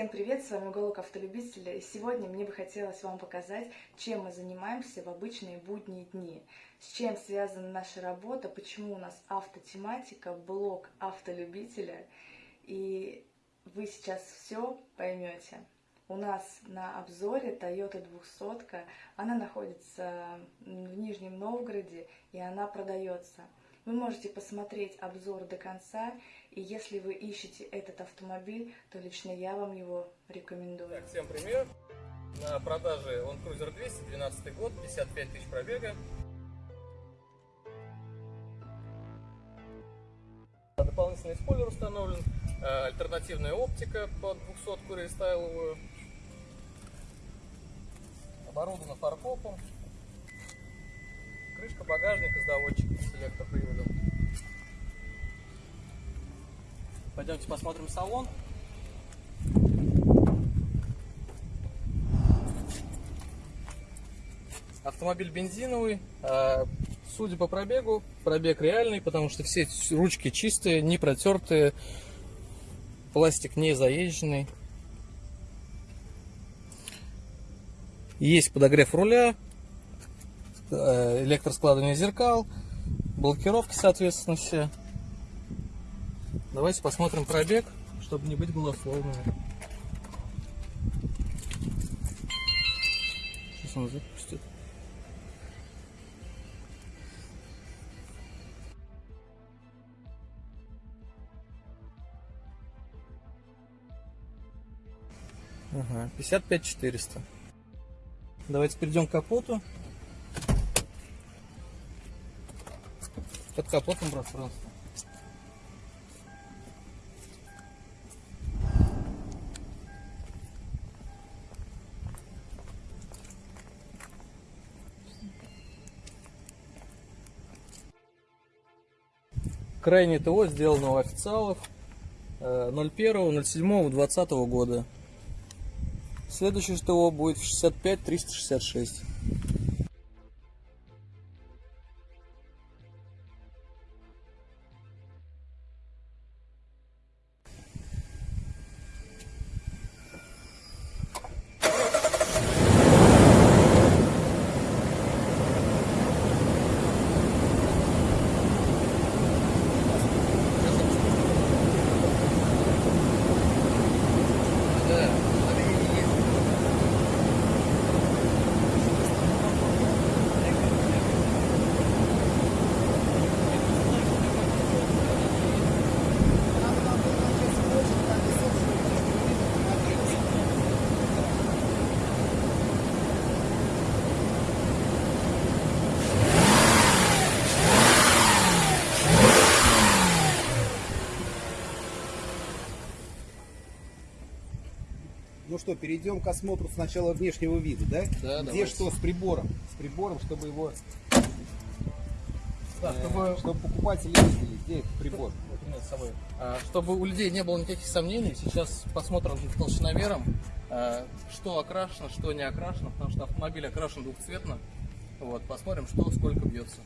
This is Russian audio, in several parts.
Всем привет, с вами Уголок Автолюбителя, и сегодня мне бы хотелось вам показать, чем мы занимаемся в обычные будние дни, с чем связана наша работа, почему у нас автотематика, блог автолюбителя, и вы сейчас все поймете. У нас на обзоре Toyota 200, она находится в Нижнем Новгороде, и она продается. Вы можете посмотреть обзор до конца, и если вы ищете этот автомобиль, то лично я вам его рекомендую. Так, всем привет! На продаже он Cruiser 200, 12 год, 55 тысяч пробега. Дополнительный спойлер установлен, э, альтернативная оптика под 200 рестайловую. Оборудовано фаркопом. Крышка багажника с доводчиком, селектор приводом. Пойдемте посмотрим салон. Автомобиль бензиновый. А, судя по пробегу, пробег реальный, потому что все ручки чистые, не протертые, пластик не заезженный. Есть подогрев руля, э, электроскладывание зеркал, блокировки, соответственно, все. Давайте посмотрим пробег, чтобы не быть голословными. Сейчас он запустит. Ага, 55 400. Давайте перейдем к капоту. Под капотом пространство. Крайнее ТО сделано у официалов 01.07.2020 э, года. Следующее ТО будет в 65 366. Ну что, перейдем к осмотру сначала внешнего вида, да? Да, Где давайте. что с прибором? С прибором, чтобы его... Да, э, чтобы, чтобы покупатели видели, где этот прибор. А, чтобы у людей не было никаких сомнений, сейчас посмотрим толщиновером, а, что окрашено, что не окрашено, потому что автомобиль окрашен двухцветно. Вот, посмотрим, что сколько бьется.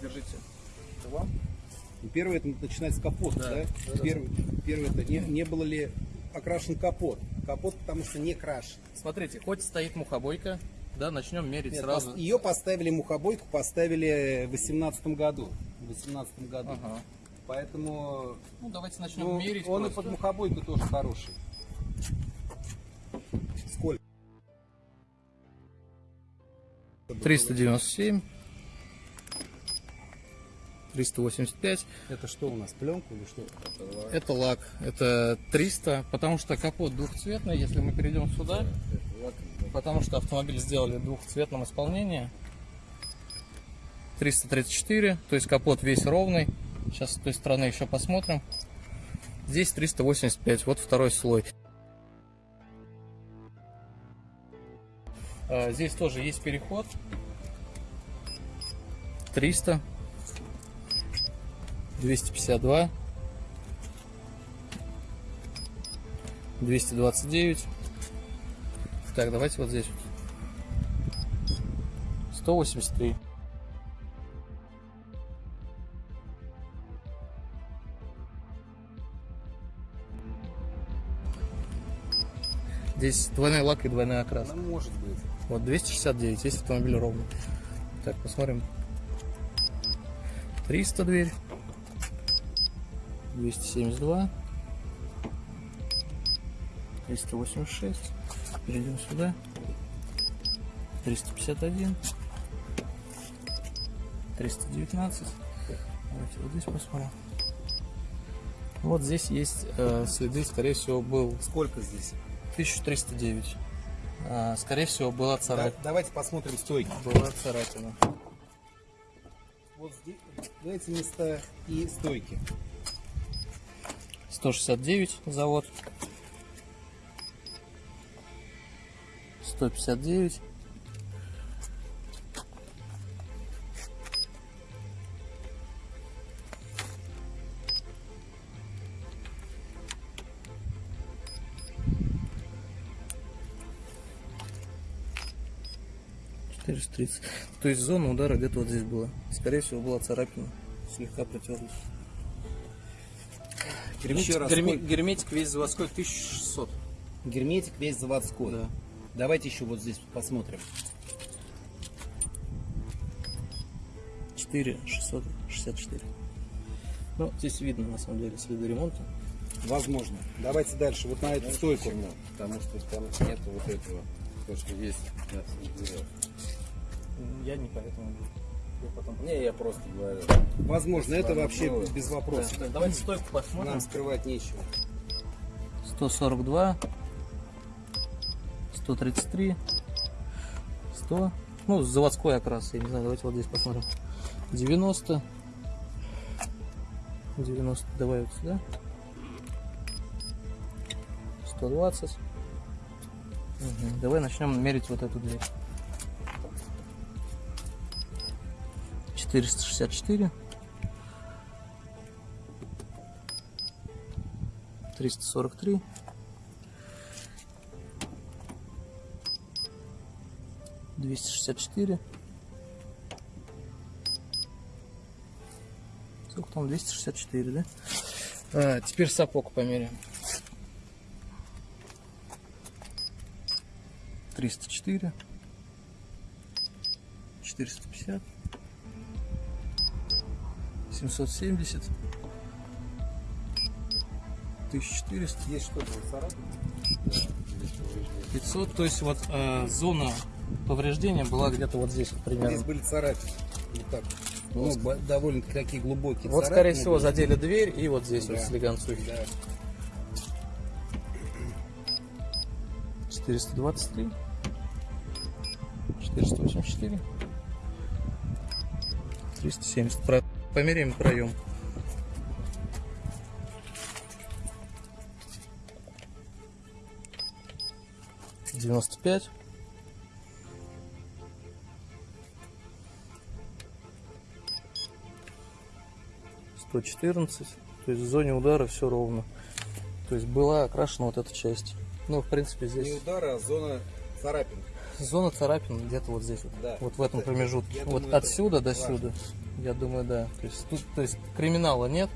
Держите. Это вам? И Первое это начинать с капота, Да, да? Первое, первое это не, не было ли окрашен капот? Капот потому что не крашен. Смотрите, хоть стоит мухобойка, да, начнем мерить Нет, сразу. пос- Ее поставили мухобойку, поставили в 18 году. В 18 году. Ага. Поэтому Ну, давайте начнем ну, мерить. он и просто. под мухобойку тоже хороший. Сколько? 397. 385. Это что у нас, пленка или что? Это лак. Это 300, потому что капот двухцветный, если мы перейдем сюда. Потому что автомобиль сделали в двухцветном исполнении. 334, то есть капот весь ровный. Сейчас с той стороны еще посмотрим. Здесь 385, вот второй слой. А, Здесь тоже есть переход. 300. 252, 229. Так, давайте вот здесь. 183. Здесь двойной лак и двойная окраска. Ну, может быть. Вот 269, есть автомобиль ровно. Так, посмотрим. 300 дверь. 272. 386. Перейдем сюда. 351. 319. Давайте вот здесь посмотрим. Вот здесь есть э, следы, скорее всего, был Сколько здесь? 1309. А, скорее всего, была Да- царапина. давайте посмотрим стойки. Была царапина. Вот здесь, эти места и стойки. 169 завод. 159. Четыреста тридцать. То есть зона удара где-то вот здесь была. Скорее всего была царапина. Слегка протерлась. Герметик, герме- герметик весь заводской 1600. Герметик весь заводской. Да. Давайте еще вот здесь посмотрим. 4 664. Ну, здесь видно на самом деле следы ремонта. Возможно. Давайте дальше. Вот на эту стойку. Почему? Потому что там нет вот этого, то, что есть. Я не поэтому. Потом... Не, я просто говорю. Возможно, это вообще было. без Да, вопросов. так, давайте стойку посмотрим. Нам скрывать нечего. 142, 133, 100. Ну, заводской окрас, я не знаю, давайте вот здесь посмотрим. 90, 90, давай вот сюда. 120. Мгм, Давай начнем мерить вот эту дверь. 464. 343. Двести шестьдесят четыре. Сколько там? 264, да? А, теперь сапог померяем. 304. 450. 770. 1400. Есть что-то вот царапина? 500, то есть вот э, зона повреждения была где-то вот здесь вот Здесь примерно. были царапины. Вот так. Ну, бо- довольно-таки такие глубокие Вот, скорее всего, были. задели дверь и вот здесь вот Да. слегонцухи. Да. 423. 484. 370. Померяем проем. Девяносто пять. Сто четырнадцать. То есть в зоне удара все ровно. То есть была окрашена вот эта часть. Ну, в принципе, Не здесь удара, а зона царапин. Зона царапин где-то вот здесь вот. Да. Вот в этом Это- промежутке. я вот думаю, отсюда до важно. сюда. Я думаю, да. То есть тут, то есть криминала нет.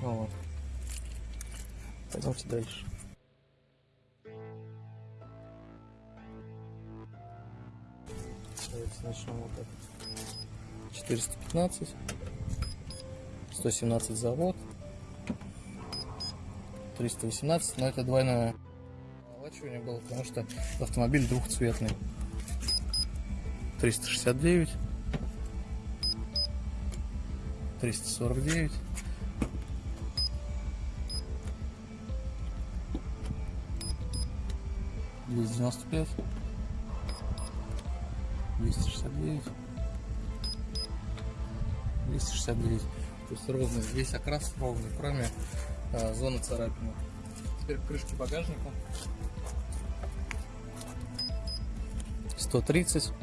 Вот. Пойдемте дальше. Давайте начнем вот так. 415. 117 завод. 318, но это двойное омолачивание было, потому что автомобиль двухцветный. 369. 349. Двести девяносто пять, двести шестьдесят девять, двести шестьдесят девять. То есть ровный, весь окрас ровный, кроме а, зоны царапины. Теперь крышки багажника. 130,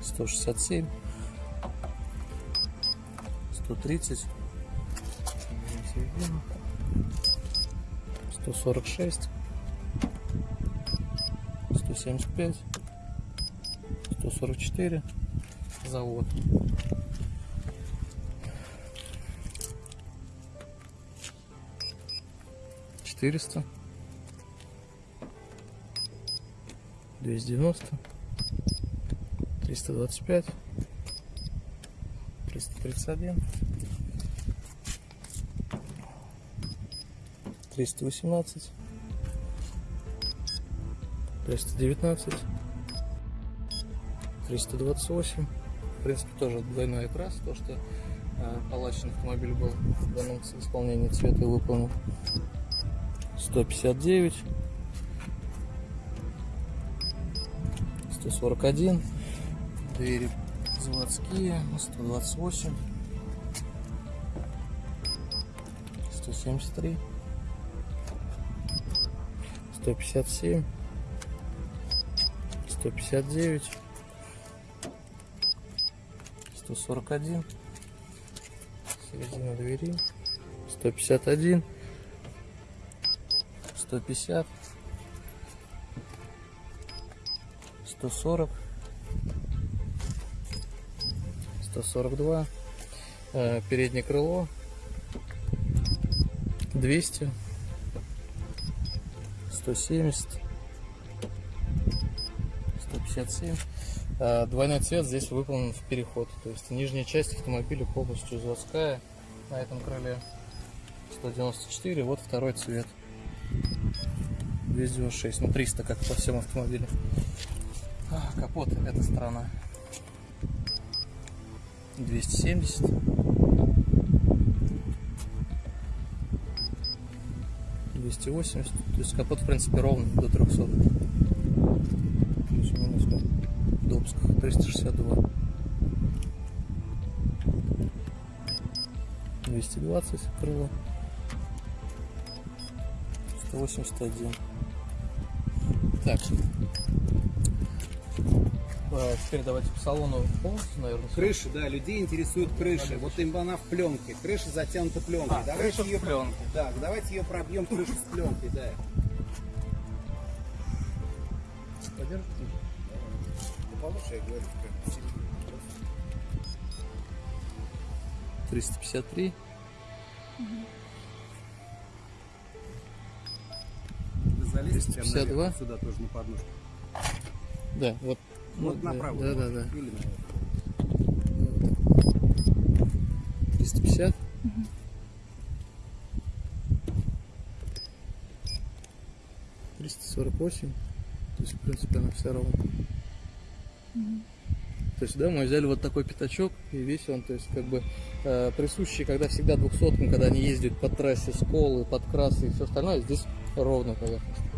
167, 130, 146, 175, 144, завод. Четыреста, 290, 325, 331, 318, 319, 328. В принципе, тоже двойной окрас, то, что э, палачный автомобиль был в данном исполнении цвета выполнен. 159, 141, двери заводские, 128, 173, 157, 159, 141, середина двери, 151, 150, 140, 142, э, переднее крыло, 200, 170, 157. Э, Двойной цвет здесь выполнен в переход, то есть нижняя часть автомобиля полностью заводская на этом крыле. 194, вот второй цвет. 296, ну 300, как по всем автомобилям. Капот, эта сторона. 270. Двести восемьдесят. То есть капот, в принципе, ровный до 300. Плюс-минус Добсках. 362. 220 крыло. 181. Так. Теперь давайте по салону полностью, наверное. Крыша, да, людей интересует крыша. Вот им она в пленке. Крыша затянута пленкой. А, давайте крыша в ее, пленке. Да, давайте ее пробьем крышу с пленкой, да. Подержите. Да получше, я говорю, как 353. Вы залезете прямо 52. наверх, сюда тоже на подножку. Да, вот. Вот направо. Да, да, да. Или наверх. 350. Триста сорок восемь. То есть, в принципе, она вся ровно. То есть, да, мы взяли вот такой пятачок, и весь он, то есть, как бы, э, присущий, когда всегда двухсоткам, когда они ездят по трассе, сколы, подкрасы и все остальное, здесь ровная поверхность.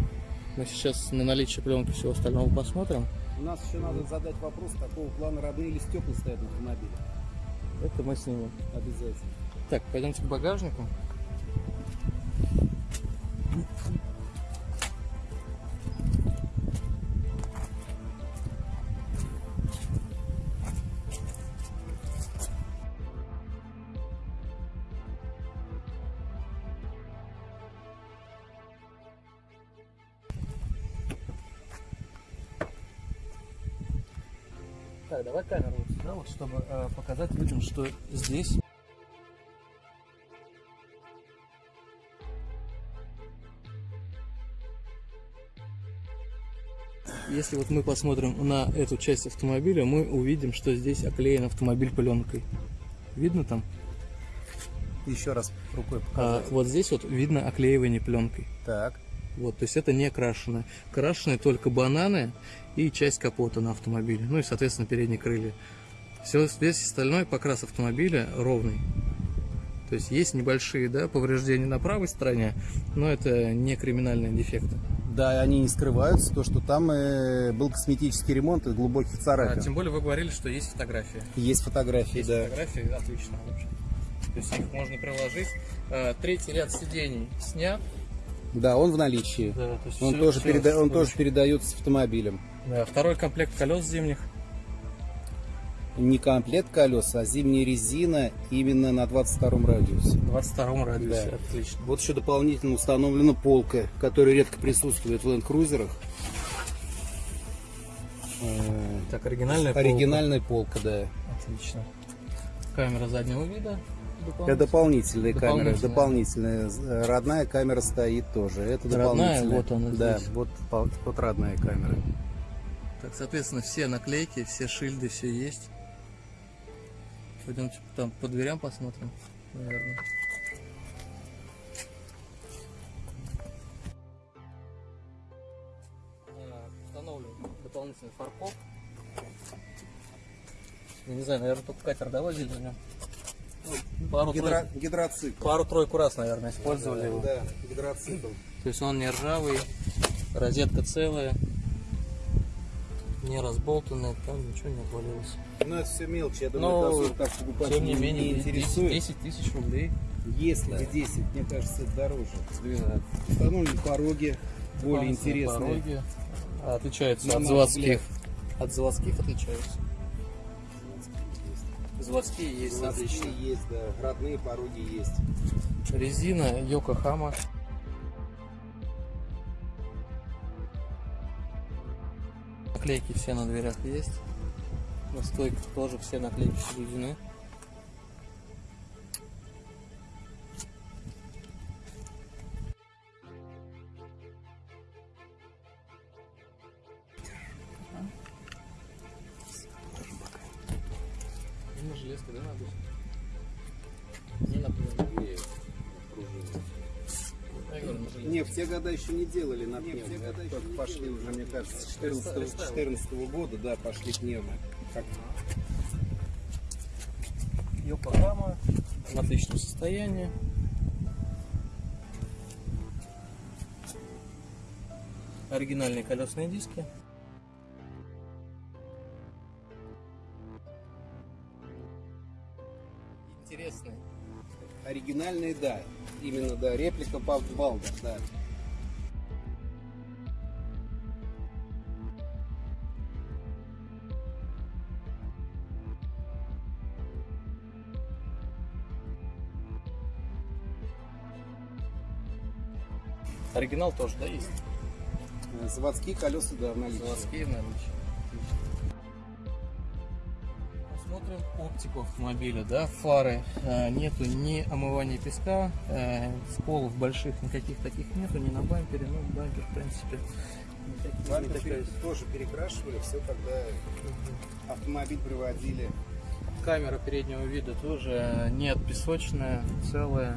Мы сейчас на наличие пленки всего остального посмотрим. У нас еще надо задать вопрос, какого плана родные или стекла стоят на автомобиле. Это мы снимем. Обязательно. Так, пойдемте к багажнику. Так, давай камеру вот сюда, вот, чтобы э, показать людям, что здесь Если вот мы посмотрим на эту часть автомобиля, мы увидим, что здесь оклеен автомобиль пленкой. Видно там? Еще раз рукой А, показать. вот здесь вот видно оклеивание пленкой. Так. Вот, то есть это не крашеное. Крашеные только бананы и часть капота на автомобиле. Ну и, соответственно, передние крылья. Все, весь остальной покрас автомобиля ровный. То есть есть небольшие да, повреждения на правой стороне, но это не криминальные дефекты. Да, они не скрываются, то, что там э, был косметический ремонт и глубоких А, царапин. тем более вы говорили, что есть фотографии. Есть фотографии, Есть да. фотографии, отлично. То есть их можно приложить. А, Третий ряд сидений снят. Да, он в наличии. Да, то есть Он, всё- тоже, всё переда- он тоже передается с автомобилем. Да, второй комплект колес зимних. Не комплект колес, а зимняя резина именно на 22 радиусе. В 22 радиусе. Да. Отлично. Вот еще дополнительно установлена полка, которая редко присутствует в ленд-крузерах. Э, Так, оригинальная полка. Оригинальная полка, да. Отлично. Камера заднего вида. Это дополнительная камера, Дополнительная. Э, Родная камера стоит тоже. Это Родная, дополнительная. вот она Да, здесь. вот, вот родная камера. Так, соответственно, все наклейки, все шильды, все есть. Пойдемте там по дверям посмотрим, наверное. А, Установлен дополнительный фаркоп. Я не знаю, наверное, только катер довозили на нем. Пару, Гидро- гидроцикл. пару-тройку раз, наверное, использовали его. Да, гидроцикл. То есть он не ржавый, розетка целая, не разболтанная, там ничего не отвалилось. Но это все мелочи, я Но, думаю, это так покупателя Тем не менее, не 10, интересует. 10 тысяч рублей. Если 10, мне кажется, это дороже. 12. Установлены пороги, более интересные. пороги. Отличаются от заводских. От заводских отличаются. Заводские есть Заводские отличные. есть, да, родные пороги есть. Резина Йокохама. Наклейки все на дверях есть. На стойках тоже все наклейки соблюдены. Года еще не делали на пневме. Это только пошли уже, мне кажется, с 14 года, да, пошли пневмы. Как Йокохама в отличном состоянии. Оригинальные колесные диски. Интересные. оригинальные, да. Именно, да, реплика Балда, да. Оригинал тоже, да, есть? Э, Заводские колеса, да, в наличии. Заводские в наличии. Посмотрим оптику автомобиля, да, фары. э, нету ни омывания песка, э, сколов больших никаких таких нету, ни на бампере, ну, бампер, в принципе, Бампер пере- тоже перекрашивали, все, когда автомобиль приводили. Камера переднего вида тоже нет песочная, целая,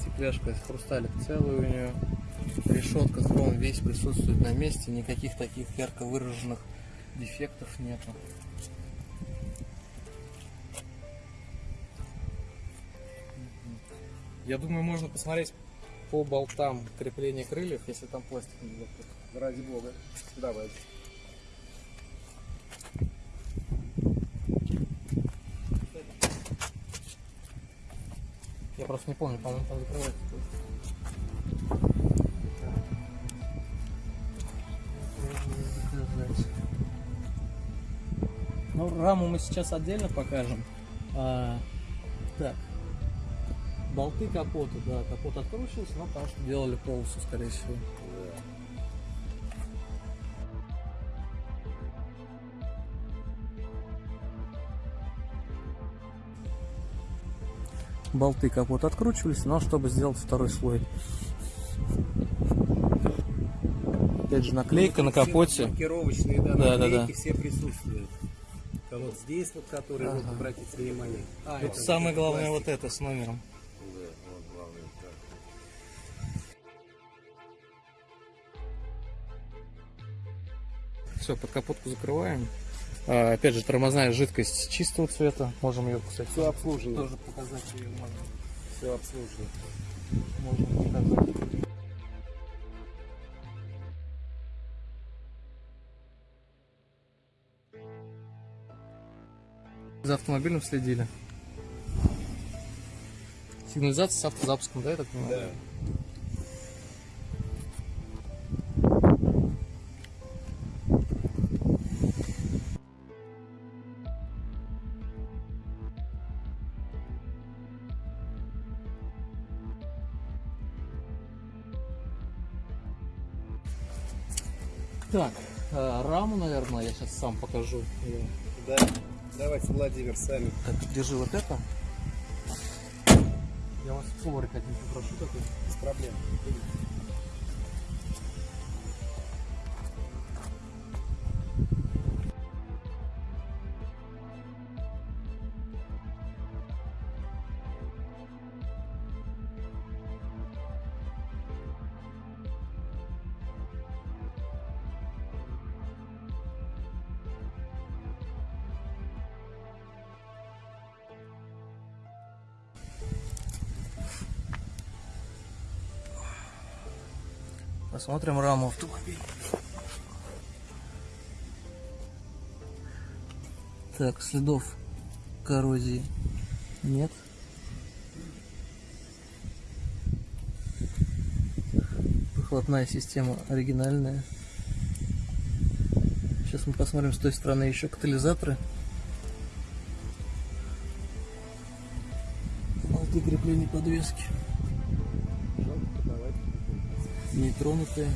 стекляшка из хрусталик целая у нее, решетка с хромом весь присутствует на месте, никаких таких ярко выраженных дефектов нету. Я думаю, можно посмотреть по болтам крепления крыльев, если там пластик не закрыт. Ради бога. Давайте. Я просто не помню, по-моему, там закрывается. Раму мы сейчас отдельно покажем. А, так. Болты капота, да, капот откручивался, но потому что делали полосу, скорее всего. болты капот откручивались, но чтобы сделать второй слой. Опять же наклейка на капоте. Маркировочные, да, Да, да, наклейки да. все присутствуют. А вот здесь вот, которые, вот, обратите внимание. А, Тут самое главное вот это с номером. Да, вот главное. так. Все, под капотку закрываем. А, опять же, тормозная жидкость чистого цвета. Можем ее, кстати, Все обслужено. тоже показать ее можно. Все обслужено. Можем показать. Автомобилем следили. Сигнализация с автозапуском, да, я так понимаю? Да. Так, э, раму, наверное, я сейчас сам покажу. Давайте, Владимир, сами. Так, держи вот это. Я вас флорик один попрошу такой. Без проблем. Посмотрим раму автомобиля. Так, следов коррозии нет. Выхлопная система оригинальная. Сейчас мы посмотрим с той стороны еще катализаторы. Болты крепления подвески. Нетронутые.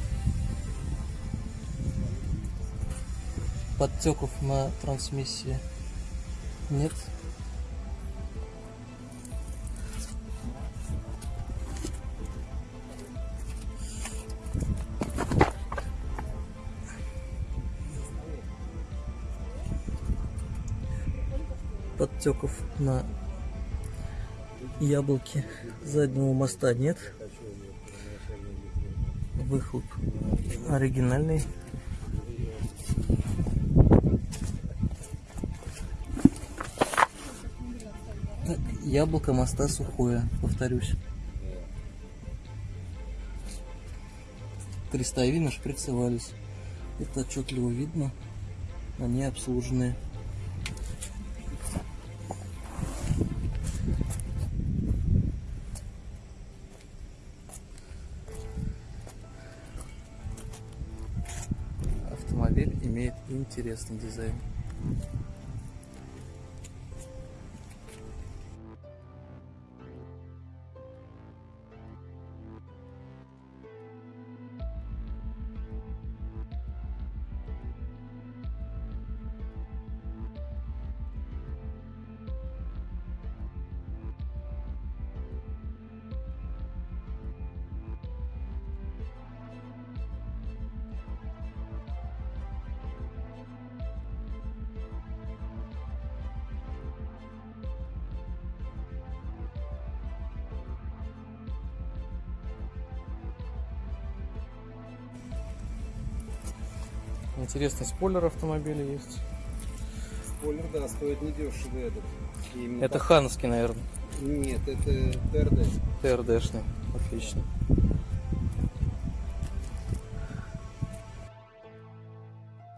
Подтеков на трансмиссии нет. Подтеков на яблоке заднего моста нет. Выхлоп оригинальный. Так, яблоко моста сухое, повторюсь. Крестовины шприцевались. Это отчетливо видно. Они обслуженные. Интересный дизайн. Интересный спойлер автомобиля есть. Спойлер, да, стоит недешево этот. Именно Это так. хановский, наверное. Нет, это ТРД. ТРДшный. Отлично.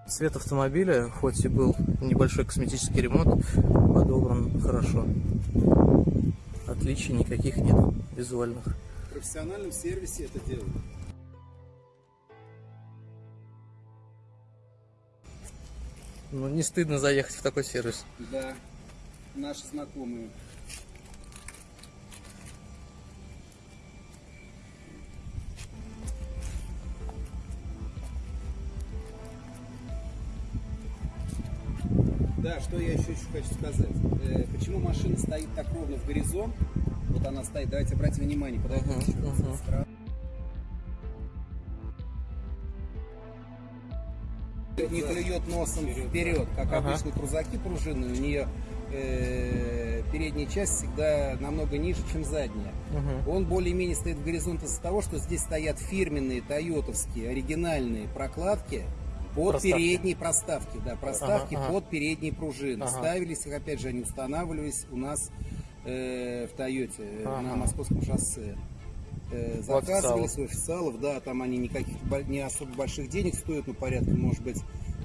Цвет автомобиля, хоть и был небольшой косметический ремонт, подобран хорошо. Отличий никаких нет визуальных. В профессиональном сервисе это делают. Ну, не стыдно заехать в такой сервис. Да, наши знакомые. Да, что я еще, еще хочу сказать. Э, почему машина стоит так ровно в горизонт? Вот она стоит, давайте обратим внимание, подойдем Мгм, еще раз мгм. Не клюет носом вперед, как Ага. обычно крузаки пружинные, у нее э, передняя часть всегда намного ниже, чем задняя. Мгм. Он более-менее стоит в горизонт из-за того, что здесь стоят фирменные тойотовские оригинальные прокладки под Проставки. передние проставки, да, проставки Ага, ага. под передние пружины. Ага. Ставились их, опять же, они устанавливались у нас э, в Тойоте э, Ага. на московском шоссе. Э, заказывались у официалов, да, там они никаких не особо больших денег стоят, ну порядка, может быть,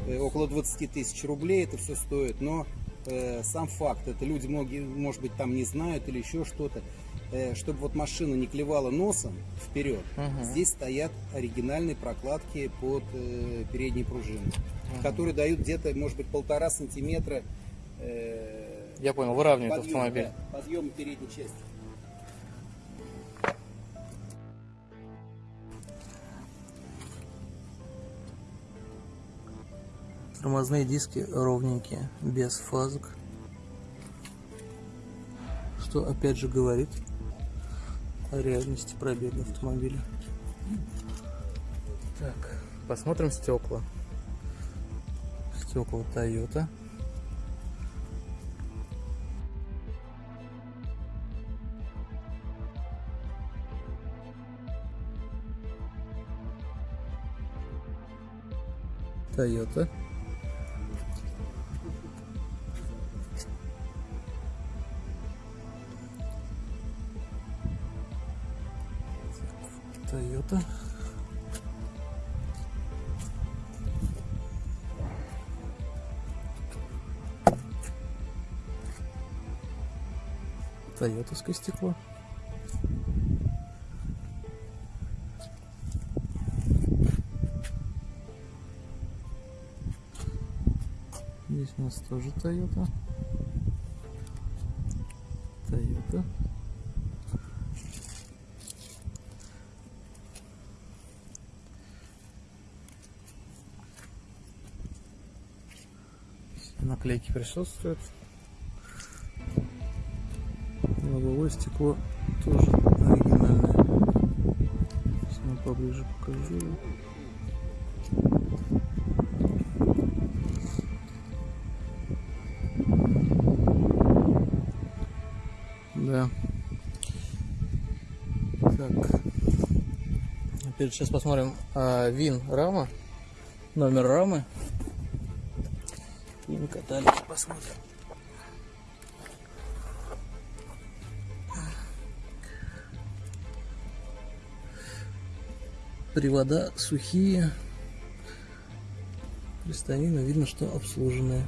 э, около 20 тысяч рублей это все стоит, но э, сам факт, это люди многие, может быть, там не знают или еще что-то, э, чтобы вот машина не клевала носом вперед, Мгм. здесь стоят оригинальные прокладки под э, передние пружины, которые дают где-то, может быть, полтора сантиметра э, Я понял, выравнивает подъема, автомобиль. да, подъема передней части. Тормозные диски ровненькие, без фазок. Что опять же говорит о реальности пробега автомобиля. Так, посмотрим стекла. Стекла Toyota. Toyota. Тойотовское стекло. Здесь у нас тоже. Toyota. Все наклейки присутствуют. Лобовое стекло тоже оригинальное. Сейчас я поближе покажу. Да. Так. Теперь сейчас посмотрим а, ВИН рама. Номер рамы. ВИН каталик посмотрим. Привода сухие. Крестовина видно, что обслуженные.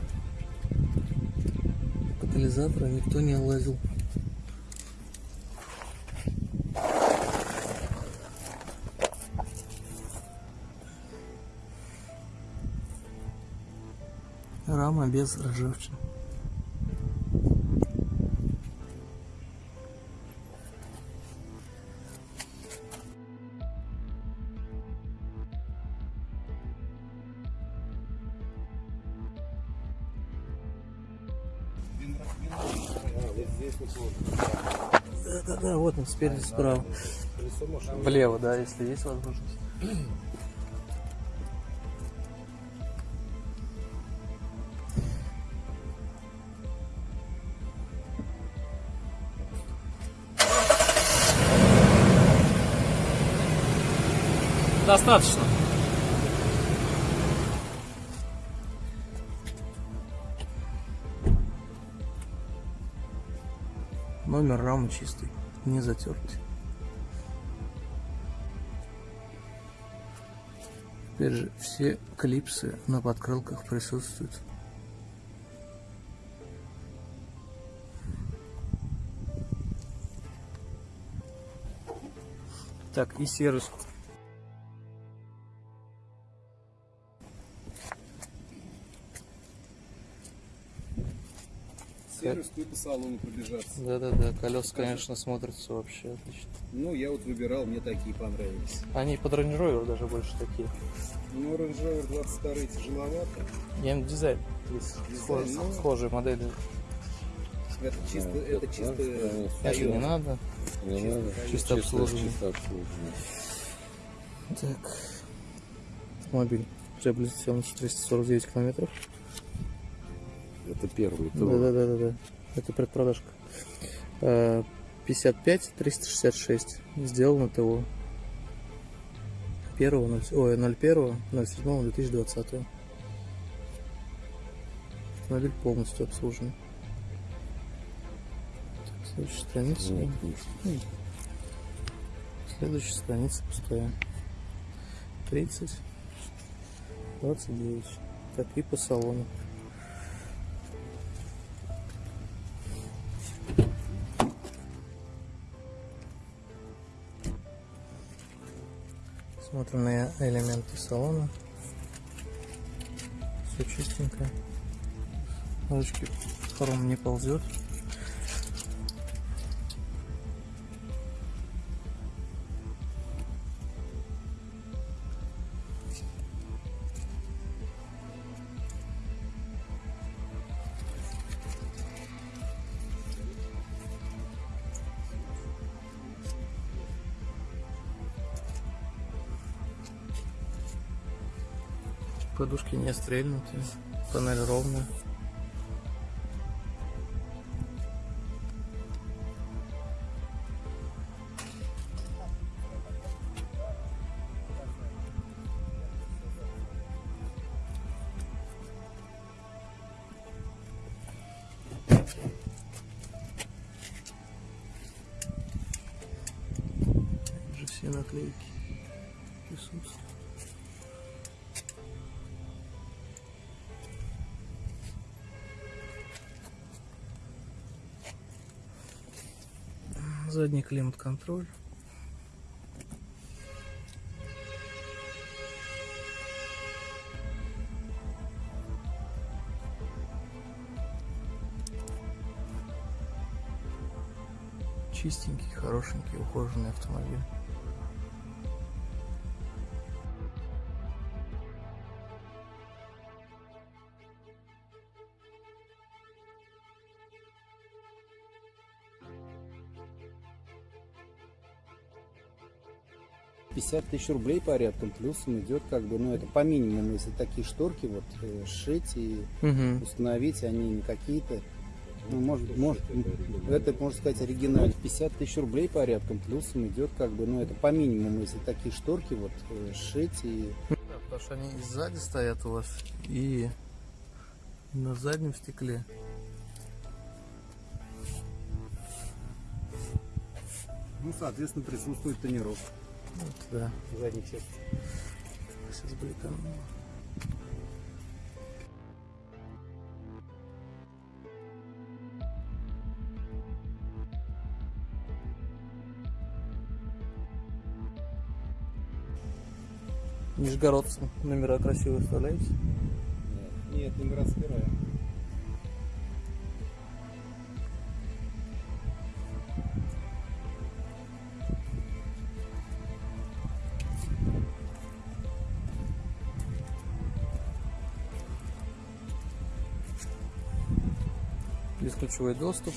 Катализатора никто не лазил. Рама без ржавчины. Да-да-да, вот он спереди справа. Влево, да, если есть возможность. Достаточно. Рамы чистый, не затертый. Теперь же все клипсы на подкрылках присутствуют. Так, и сервис. Сервис по салону пробежаться. Да-да-да, колеса, конечно, смотрятся вообще отлично. Ну, я вот выбирал, мне такие понравились. Они под Range Rover даже больше такие. Ну, Range Rover 22 тяжеловато. Я им дизайн есть. Дизайн, Схож- ну. Схожие модели. Это чисто, Ну, это чисто конечно. Это не Toyota. надо. Не надо. Чисто обслуживание. Чисто обслуживание. Так. Автомобиль приобрел на 349 километров. Это первый тур. да, да, да, да. Это предпродажка. Э, 55 366. Сделано ТО. 1 ой, 01 07 2020. Автомобиль полностью обслужен. Так, следующая страница. Ну, отлично. Следующая страница пустая. 30, 29. Так, и по салону. Смотрим элементы салона. Все чистенько. Ручки хром не ползет. Не стрельнутые. Панель ровная. Задний климат-контроль. Чистенький, хорошенький, ухоженный автомобиль. — 50 тысяч рублей порядком, плюсом идет как бы, ну это по минимуму, если такие шторки вот э, сшить и Угу. установить, они не какие-то, ну, может, может, это, можно сказать, оригинально. 50 тысяч рублей порядком, плюсом идет как бы, ну это по минимуму, если такие шторки вот э, сшить и Да, потому что они и сзади стоят у вас, и на заднем стекле. Ну, соответственно, присутствует тонировка Вот, да. в задней части. Сейчас бликану. Нижегородцам номера красивые вставляете? Нет, номера собираем. Бесключевой доступ.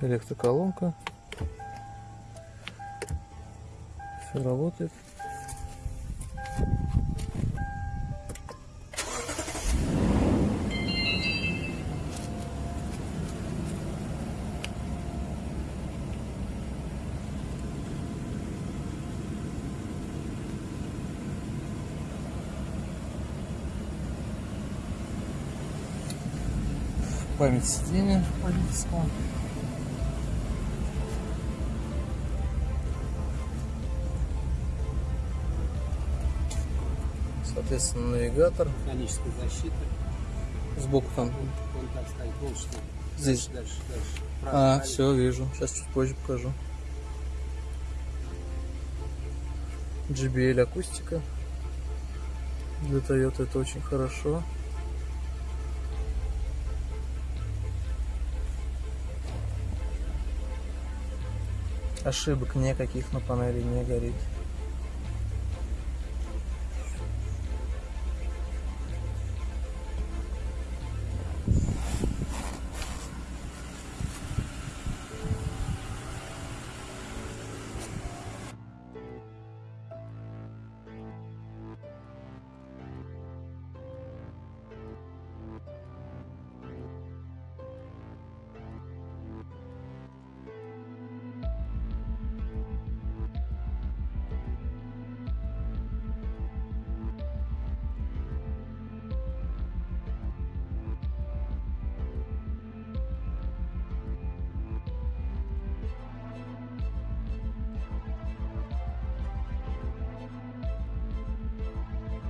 Электроколонка. Все работает. Память сиденья водительского. Соответственно, навигатор. Механическая защита. Сбоку там. Вон так стоит, что. Здесь. Дальше, дальше. А, Правильно. все, вижу. Сейчас чуть позже покажу. JBL акустика. Для Toyota это очень хорошо. Ошибок никаких на панели не горит.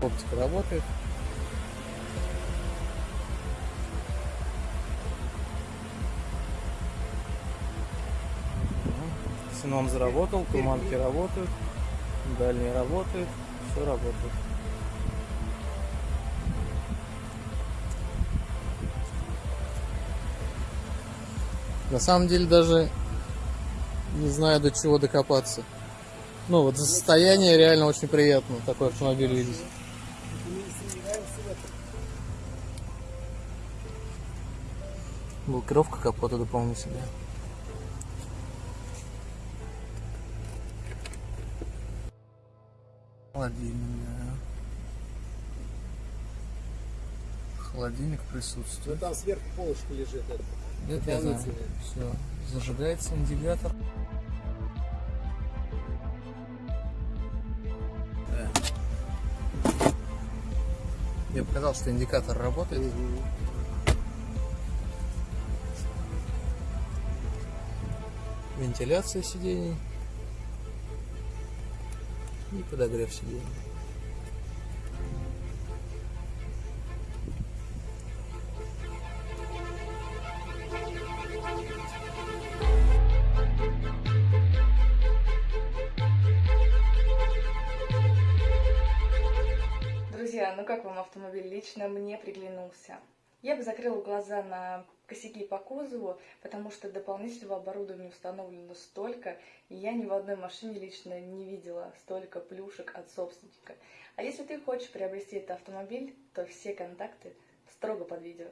Оптика работает. Ксенон заработал, туманки работают, дальние работают, все работает. На самом деле даже не знаю до чего докопаться. Ну вот за состояние реально очень приятно такой автомобиль видеть. Блокировка капота дополнительная. Холодильник, да. Холодильник присутствует. там сверху полочка лежит. Это. Это я знаю. Все. Зажигается индикатор. Я показал, что индикатор работает. Вентиляция сидений и подогрев сидений. Друзья, ну как вам автомобиль? Лично мне приглянулся. Я бы закрыла глаза на косяки по кузову, потому что дополнительного оборудования установлено столько, и я ни в одной машине лично не видела столько плюшек от собственника. А если ты хочешь приобрести этот автомобиль, то все контакты строго под видео.